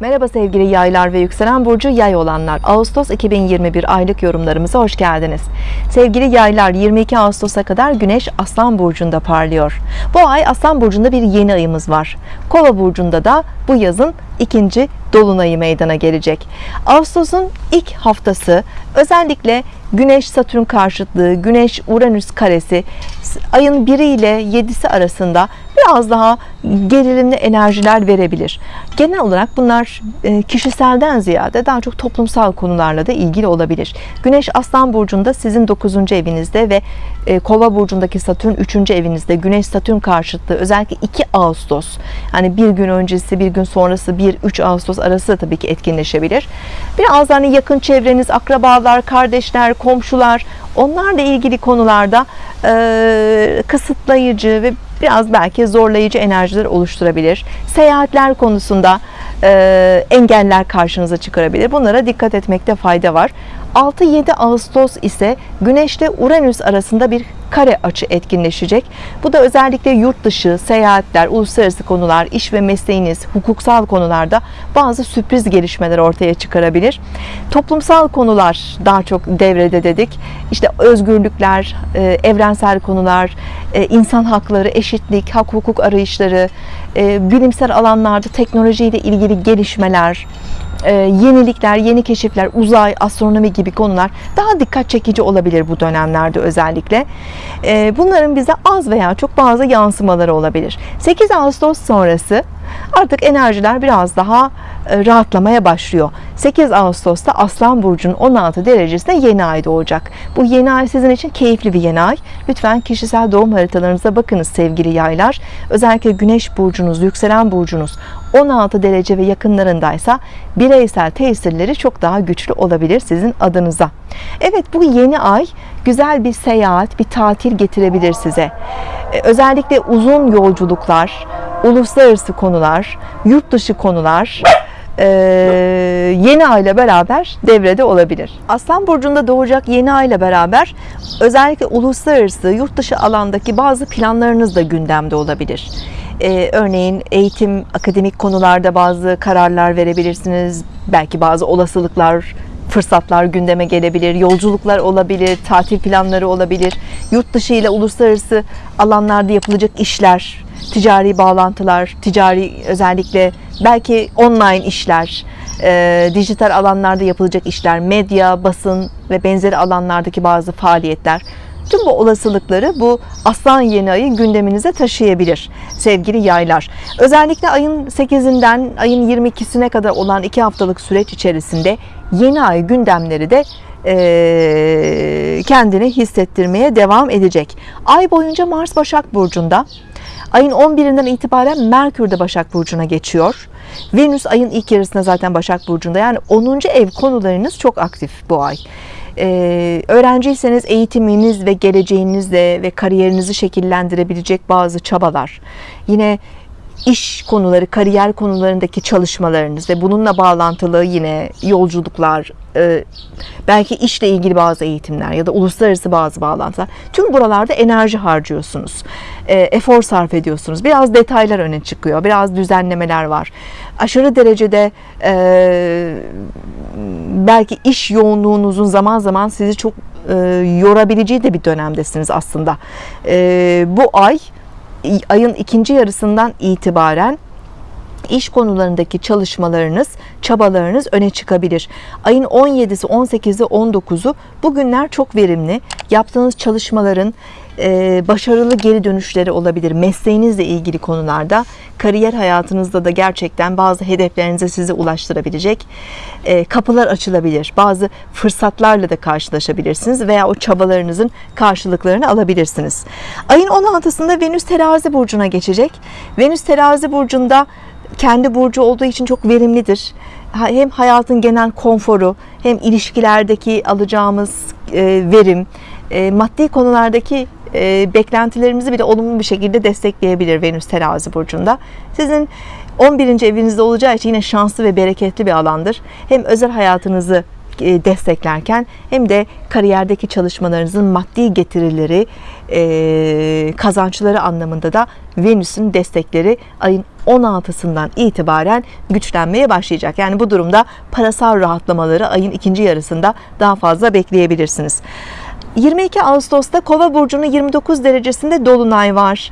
Merhaba sevgili yaylar ve yükselen burcu yay olanlar. Ağustos 2021 aylık yorumlarımıza hoş geldiniz. Sevgili yaylar 22 Ağustos'a kadar Güneş Aslan burcunda parlıyor. Bu ay Aslan burcunda bir yeni ayımız var. Kova burcunda da bu yazın ikinci dolunayı meydana gelecek. Ağustos'un ilk haftası özellikle Güneş Satürn karşıtlığı, Güneş Uranüs karesi ayın 1 ile 7'si arasında biraz daha gerilimli enerjiler verebilir. Genel olarak bunlar e, kişiselden ziyade daha çok toplumsal konularla da ilgili olabilir. Güneş Aslan burcunda sizin 9. evinizde ve e, Kova burcundaki Satürn 3. evinizde. Güneş Satürn karşıtlığı özellikle 2 Ağustos yani bir gün öncesi bir gün sonrası 1-3 Ağustos arası da tabii ki etkinleşebilir. Biraz hani yakın çevreniz, akrabalar, kardeşler, komşular onlarla ilgili konularda e, kısıtlayıcı ve biraz belki zorlayıcı enerjiler oluşturabilir. Seyahatler konusunda e, engeller karşınıza çıkarabilir. Bunlara dikkat etmekte fayda var. 6-7 Ağustos ise Güneş ile Uranüs arasında bir kare açı etkinleşecek. Bu da özellikle yurt dışı, seyahatler, uluslararası konular, iş ve mesleğiniz, hukuksal konularda bazı sürpriz gelişmeler ortaya çıkarabilir. Toplumsal konular daha çok devrede dedik. İşte özgürlükler, e, evrensel konular, e, insan hakları, eşitlik, hak hukuk arayışları, e, bilimsel alanlarda teknolojiyle ilgili gelişmeler, e, yenilikler, yeni keşifler, uzay, astronomi gibi konular daha dikkat çekici olabilir bu dönemlerde özellikle. E, bunların bize az veya çok bazı yansımaları olabilir. 8 Ağustos sonrası artık enerjiler biraz daha e, rahatlamaya başlıyor. 8 Ağustos'ta Aslan Burcu'nun 16 derecesinde yeni ay doğacak. Bu yeni ay sizin için keyifli bir yeni ay. Lütfen kişisel doğum haritalarınıza bakınız sevgili yaylar. Özellikle Güneş Burcunuz, Yükselen Burcunuz 16 derece ve yakınlarındaysa bireysel tesirleri çok daha güçlü olabilir sizin adınıza. Evet bu yeni ay güzel bir seyahat, bir tatil getirebilir size. E, özellikle uzun yolculuklar, uluslararası konular, yurt dışı konular e, yeni ay beraber devrede olabilir. Aslan burcunda doğacak yeni ay beraber özellikle uluslararası yurt dışı alandaki bazı planlarınız da gündemde olabilir. Ee, örneğin eğitim, akademik konularda bazı kararlar verebilirsiniz. Belki bazı olasılıklar, fırsatlar gündeme gelebilir. Yolculuklar olabilir, tatil planları olabilir. Yurt dışı ile uluslararası alanlarda yapılacak işler, ticari bağlantılar, ticari özellikle belki online işler, e, dijital alanlarda yapılacak işler, medya, basın ve benzeri alanlardaki bazı faaliyetler. Tüm bu olasılıkları bu aslan yeni ayı gündeminize taşıyabilir sevgili yaylar. Özellikle ayın 8'inden ayın 22'sine kadar olan 2 haftalık süreç içerisinde yeni ay gündemleri de e, kendini hissettirmeye devam edecek. Ay boyunca Mars Başak Burcu'nda Ayın 11'inden itibaren Merkür de Başak Burcu'na geçiyor. Venüs ayın ilk yarısında zaten Başak Burcu'nda. Yani 10. ev konularınız çok aktif bu ay. Ee, öğrenciyseniz eğitiminiz ve geleceğinizle ve kariyerinizi şekillendirebilecek bazı çabalar. Yine iş konuları, kariyer konularındaki çalışmalarınız ve bununla bağlantılı yine yolculuklar, e, belki işle ilgili bazı eğitimler ya da uluslararası bazı bağlantılar. Tüm buralarda enerji harcıyorsunuz. E, efor sarf ediyorsunuz. Biraz detaylar öne çıkıyor. Biraz düzenlemeler var. Aşırı derecede e, belki iş yoğunluğunuzun zaman zaman sizi çok yorabileceği de bir dönemdesiniz aslında. Bu ay ayın ikinci yarısından itibaren iş konularındaki çalışmalarınız, çabalarınız öne çıkabilir. Ayın 17'si, 18'i, 19'u bugünler çok verimli. Yaptığınız çalışmaların e, başarılı geri dönüşleri olabilir. Mesleğinizle ilgili konularda, kariyer hayatınızda da gerçekten bazı hedeflerinize sizi ulaştırabilecek e, kapılar açılabilir. Bazı fırsatlarla da karşılaşabilirsiniz veya o çabalarınızın karşılıklarını alabilirsiniz. Ayın 16'sında Venüs terazi burcuna geçecek. Venüs terazi burcunda kendi burcu olduğu için çok verimlidir. Hem hayatın genel konforu hem ilişkilerdeki alacağımız e, verim, e, maddi konulardaki e, beklentilerimizi bile olumlu bir şekilde destekleyebilir Venüs terazi burcunda. Sizin 11. evinizde olacağı için yine şanslı ve bereketli bir alandır. Hem özel hayatınızı desteklerken hem de kariyerdeki çalışmalarınızın maddi getirileri, kazançları anlamında da Venüs'ün destekleri ayın 16'sından itibaren güçlenmeye başlayacak. Yani bu durumda parasal rahatlamaları ayın ikinci yarısında daha fazla bekleyebilirsiniz. 22 Ağustos'ta Kova burcunun 29 derecesinde dolunay var.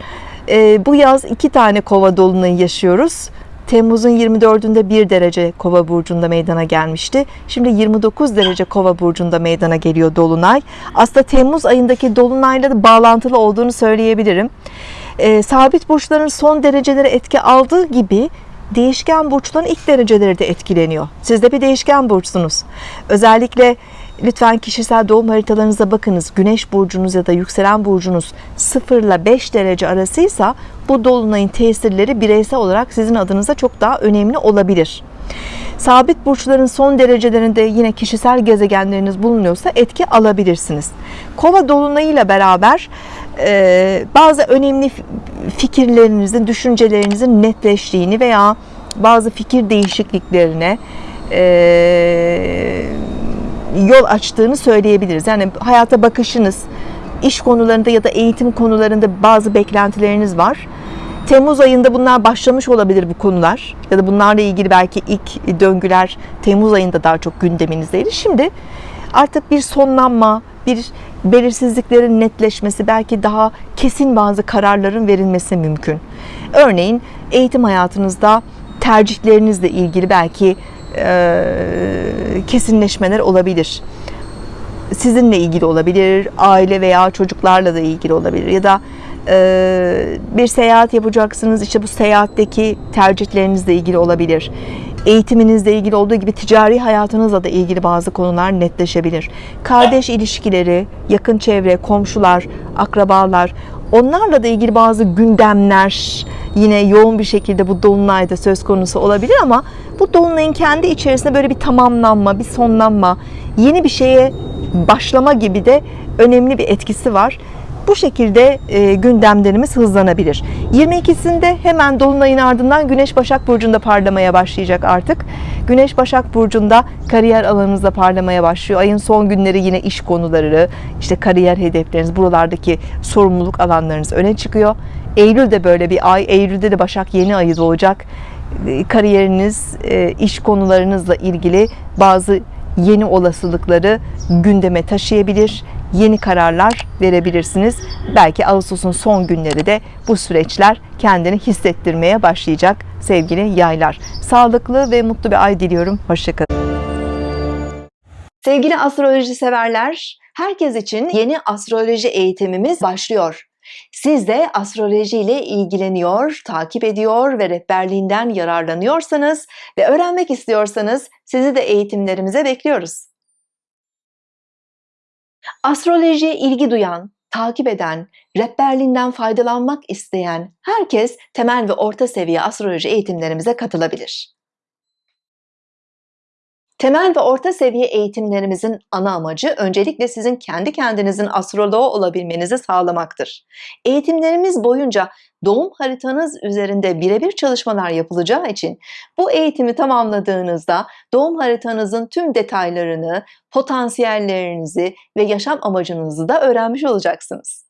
Ee, bu yaz iki tane Kova dolunayı yaşıyoruz. Temmuz'un 24'ünde 1 derece Kova burcunda meydana gelmişti. Şimdi 29 derece Kova burcunda meydana geliyor dolunay. Aslında Temmuz ayındaki dolunayla da bağlantılı olduğunu söyleyebilirim. Ee, sabit burçların son dereceleri etki aldığı gibi değişken burçların ilk dereceleri de etkileniyor. Siz de bir değişken burçsunuz. Özellikle lütfen kişisel doğum haritalarınıza bakınız. Güneş burcunuz ya da yükselen burcunuz 0 ile 5 derece arasıysa bu dolunayın tesirleri bireysel olarak sizin adınıza çok daha önemli olabilir. Sabit burçların son derecelerinde yine kişisel gezegenleriniz bulunuyorsa etki alabilirsiniz. Kova dolunayıyla beraber e, bazı önemli fikirlerinizin, düşüncelerinizin netleştiğini veya bazı fikir değişikliklerine e, yol açtığını söyleyebiliriz. Yani hayata bakışınız, iş konularında ya da eğitim konularında bazı beklentileriniz var. Temmuz ayında bunlar başlamış olabilir bu konular ya da bunlarla ilgili belki ilk döngüler Temmuz ayında daha çok gündeminizdeydi. Şimdi artık bir sonlanma, bir belirsizliklerin netleşmesi, belki daha kesin bazı kararların verilmesi mümkün. Örneğin eğitim hayatınızda tercihlerinizle ilgili belki e, kesinleşmeler olabilir. Sizinle ilgili olabilir, aile veya çocuklarla da ilgili olabilir ya da e, bir seyahat yapacaksınız. İşte bu seyahatteki tercihlerinizle ilgili olabilir. Eğitiminizle ilgili olduğu gibi ticari hayatınızla da ilgili bazı konular netleşebilir. Kardeş ilişkileri, yakın çevre, komşular, akrabalar, onlarla da ilgili bazı gündemler yine yoğun bir şekilde bu dolunayda söz konusu olabilir ama bu dolunayın kendi içerisinde böyle bir tamamlanma, bir sonlanma, yeni bir şeye başlama gibi de önemli bir etkisi var. Bu şekilde e, gündemlerimiz hızlanabilir. 22'sinde hemen Dolunay'ın ardından Güneş Başak Burcu'nda parlamaya başlayacak artık. Güneş Başak Burcu'nda kariyer alanınızda parlamaya başlıyor. Ayın son günleri yine iş konuları, işte kariyer hedefleriniz, buralardaki sorumluluk alanlarınız öne çıkıyor. Eylül de böyle bir ay. Eylül'de de Başak yeni ayı doğacak. E, kariyeriniz, e, iş konularınızla ilgili bazı yeni olasılıkları gündeme taşıyabilir yeni kararlar verebilirsiniz. Belki Ağustos'un son günleri de bu süreçler kendini hissettirmeye başlayacak sevgili yaylar. Sağlıklı ve mutlu bir ay diliyorum. Hoşçakalın. Sevgili astroloji severler, herkes için yeni astroloji eğitimimiz başlıyor. Siz de astroloji ile ilgileniyor, takip ediyor ve rehberliğinden yararlanıyorsanız ve öğrenmek istiyorsanız sizi de eğitimlerimize bekliyoruz. Astrolojiye ilgi duyan, takip eden, rehberliğinden faydalanmak isteyen herkes temel ve orta seviye astroloji eğitimlerimize katılabilir. Temel ve orta seviye eğitimlerimizin ana amacı öncelikle sizin kendi kendinizin astroloğu olabilmenizi sağlamaktır. Eğitimlerimiz boyunca doğum haritanız üzerinde birebir çalışmalar yapılacağı için bu eğitimi tamamladığınızda doğum haritanızın tüm detaylarını, potansiyellerinizi ve yaşam amacınızı da öğrenmiş olacaksınız.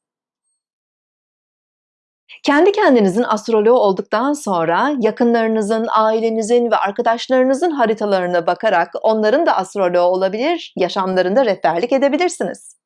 Kendi kendinizin astroloğu olduktan sonra yakınlarınızın, ailenizin ve arkadaşlarınızın haritalarına bakarak onların da astroloğu olabilir, yaşamlarında rehberlik edebilirsiniz.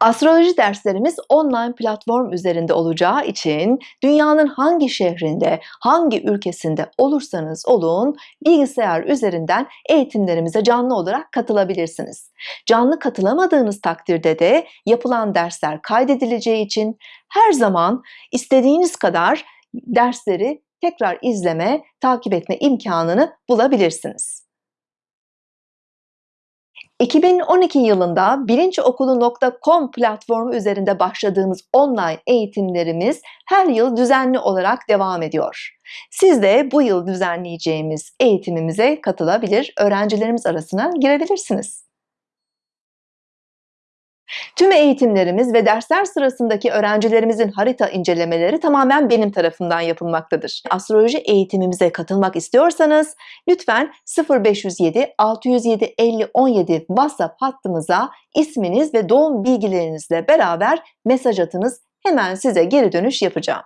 Astroloji derslerimiz online platform üzerinde olacağı için dünyanın hangi şehrinde, hangi ülkesinde olursanız olun bilgisayar üzerinden eğitimlerimize canlı olarak katılabilirsiniz. Canlı katılamadığınız takdirde de yapılan dersler kaydedileceği için her zaman istediğiniz kadar dersleri tekrar izleme, takip etme imkanını bulabilirsiniz. 2012 yılında bilinçokulu.com platformu üzerinde başladığımız online eğitimlerimiz her yıl düzenli olarak devam ediyor. Siz de bu yıl düzenleyeceğimiz eğitimimize katılabilir, öğrencilerimiz arasına girebilirsiniz. Tüm eğitimlerimiz ve dersler sırasındaki öğrencilerimizin harita incelemeleri tamamen benim tarafından yapılmaktadır. Astroloji eğitimimize katılmak istiyorsanız lütfen 0507 607 50 17 WhatsApp hattımıza isminiz ve doğum bilgilerinizle beraber mesaj atınız. Hemen size geri dönüş yapacağım.